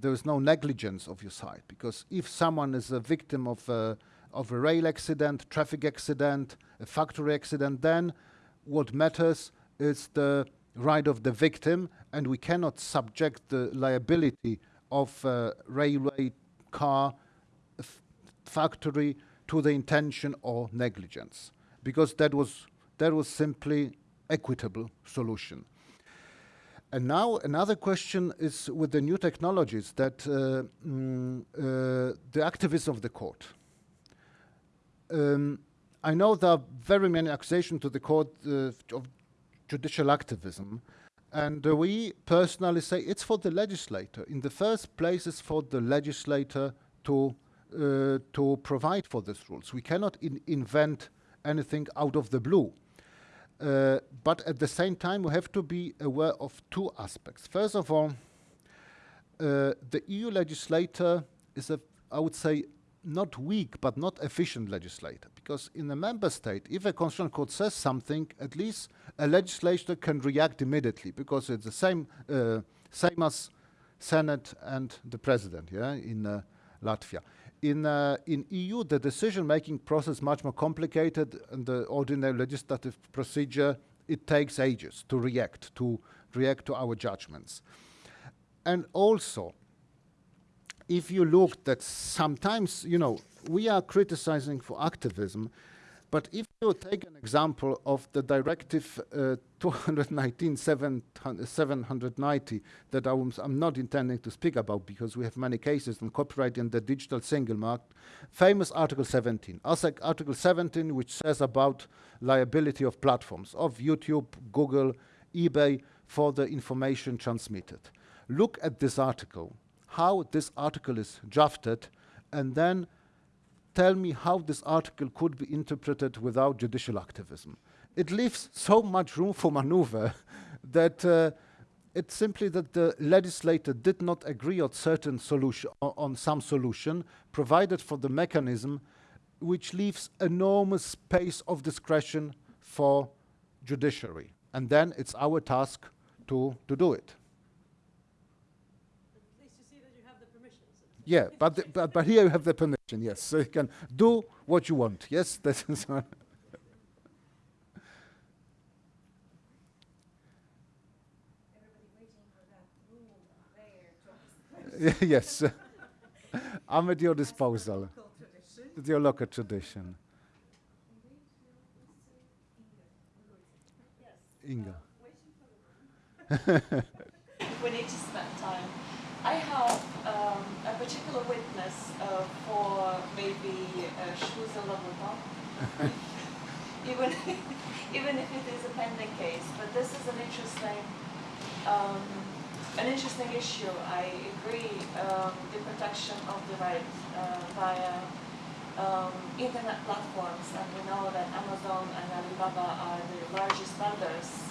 there is no negligence of your side. Because if someone is a victim of a, of a rail accident, traffic accident, a factory accident, then what matters is the right of the victim and we cannot subject the liability of railway car factory to the intention or negligence because that was that was simply equitable solution and now another question is with the new technologies that uh, mm, uh, the activists of the court. Um, I know there are very many accusations to the court uh, of judicial activism. And uh, we personally say it's for the legislator. In the first place, it's for the legislator to uh, to provide for these rules. We cannot in invent anything out of the blue. Uh, but at the same time, we have to be aware of two aspects. First of all, uh, the EU legislator is a, I would say, not weak but not efficient legislator. Because in a member state if a constitutional court says something at least a legislator can react immediately because it's the same uh, same as senate and the president yeah in uh, latvia. In uh, in eu the decision making process much more complicated and the ordinary legislative procedure it takes ages to react to react to our judgments. And also if you look that sometimes, you know, we are criticizing for activism, but if you take an example of the directive uh, 219 790 that I am not intending to speak about because we have many cases on copyright in the digital single market, famous Article 17. Article 17 which says about liability of platforms, of YouTube, Google, eBay for the information transmitted. Look at this article how this article is drafted and then tell me how this article could be interpreted without judicial activism. It leaves so much room for maneuver that uh, it's simply that the legislator did not agree on certain solution on some solution provided for the mechanism which leaves enormous space of discretion for judiciary and then it's our task to to do it Yeah, but, the, but, but here you have the permission, yes. So you can do what you want, yes? That is yes. I'm at your disposal. It's your local tradition. Inga. we need to spend time. I have um, a particular witness uh, for maybe uh, Shmuzel even, even if it is a pending case. But this is an interesting, um, an interesting issue. I agree. Um, the protection of the right uh, via um, internet platforms, and we know that Amazon and Alibaba are the largest vendors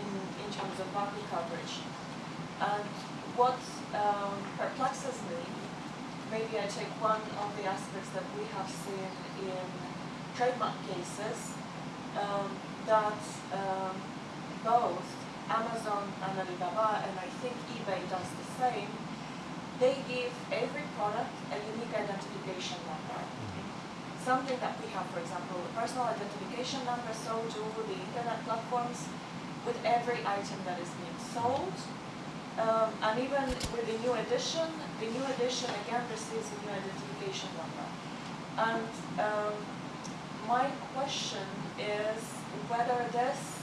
in in terms of market coverage. And what um, perplexes me, maybe I take one of the aspects that we have seen in trademark cases, um, that um, both Amazon and Alibaba, and I think eBay does the same, they give every product a unique identification number. Something that we have, for example, a personal identification number, so do the internet platforms with every item that is being sold um, and even with the new edition, the new edition again receives a new identification number. And um, my question is whether this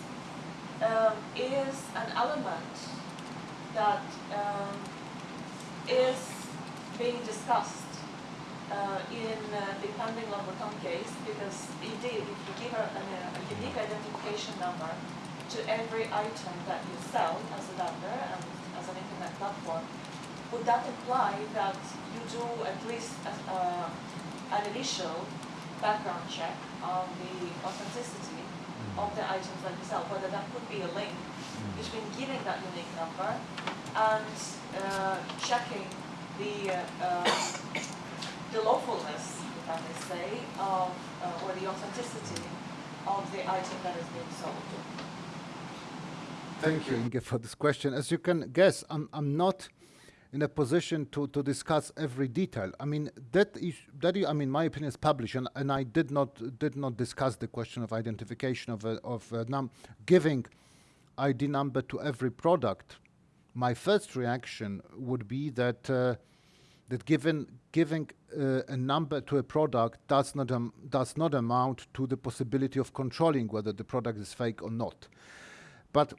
um, is an element that um, is being discussed uh, in uh, the pending Louboutin case, because indeed, if you give a, a, a unique identification number to every item that you sell as a vendor, and platform, would that imply that you do at least a, uh, an initial background check on the authenticity mm. of the items that you sell, whether that could be a link mm. between giving that unique number and uh, checking the uh, the lawfulness, if I may say, of uh, or the authenticity of the item that is being sold. Thank you, Inge, for this question. As you can guess, I'm, I'm not in a position to, to discuss every detail. I mean, that is, that is, I mean, my opinion is published, and, and I did not did not discuss the question of identification of a, of a num giving ID number to every product. My first reaction would be that uh, that given giving uh, a number to a product does not um, does not amount to the possibility of controlling whether the product is fake or not. But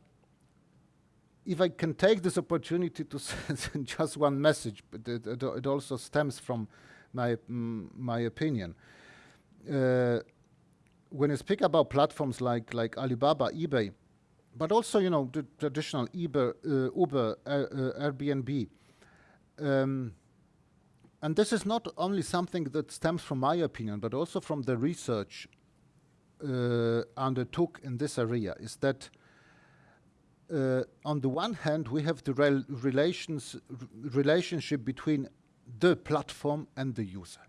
if I can take this opportunity to send just one message, but it, it, it also stems from my, mm, my opinion. Uh, when you speak about platforms like, like Alibaba, eBay, but also, you know, the traditional Uber, uh, Uber, uh, Airbnb. Um, and this is not only something that stems from my opinion, but also from the research uh, undertook in this area, is that uh, on the one hand, we have the rel relations, relationship between the platform and the user.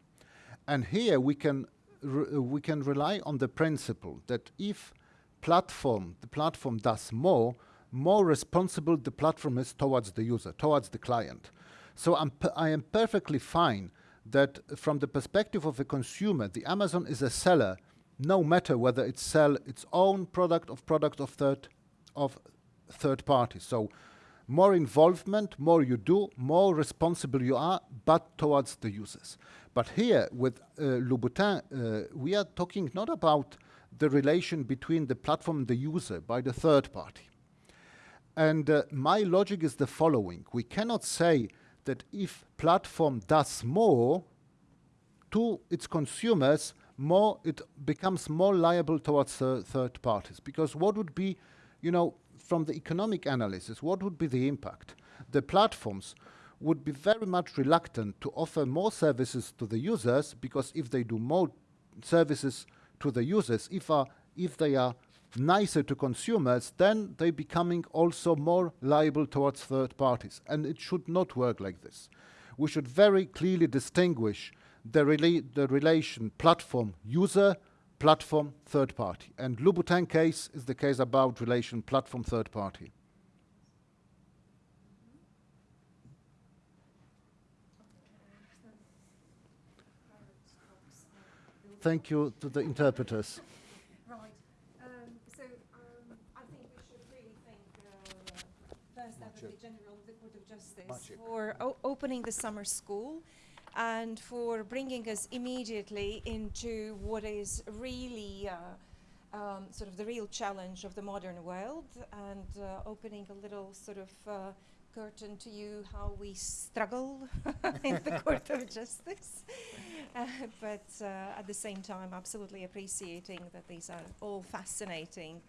And here we can, we can rely on the principle that if platform, the platform does more, more responsible the platform is towards the user, towards the client. So I'm I am perfectly fine that from the perspective of a consumer, the Amazon is a seller, no matter whether it sell its own product or product of third of third parties. So more involvement, more you do, more responsible you are, but towards the users. But here with uh, Louboutin, uh, we are talking not about the relation between the platform and the user by the third party. And uh, my logic is the following. We cannot say that if platform does more to its consumers, more it becomes more liable towards uh, third parties. Because what would be, you know, from the economic analysis, what would be the impact? The platforms would be very much reluctant to offer more services to the users because if they do more services to the users, if, if they are nicer to consumers, then they becoming also more liable towards third parties. And it should not work like this. We should very clearly distinguish the, rela- the relation platform user, platform third party. And Louboutin case is the case about relation platform third party. Thank you to the interpreters. Right. Um, so um, I think we should really thank uh, First Advocate General of the Court of Justice Maciek. for o- opening the summer school and for bringing us immediately into what is really uh, um, sort of the real challenge of the modern world and uh, opening a little sort of uh, curtain to you how we struggle in the Court of Justice. Uh, but uh, at the same time, absolutely appreciating that these are all fascinating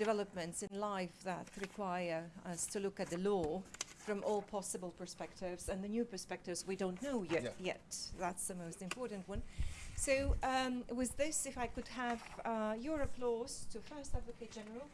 developments in life that require us to look at the law from all possible perspectives and the new perspectives we don't know yet. Yeah. Yet that's the most important one. So, um, with this, if I could have uh, your applause to First Advocate General.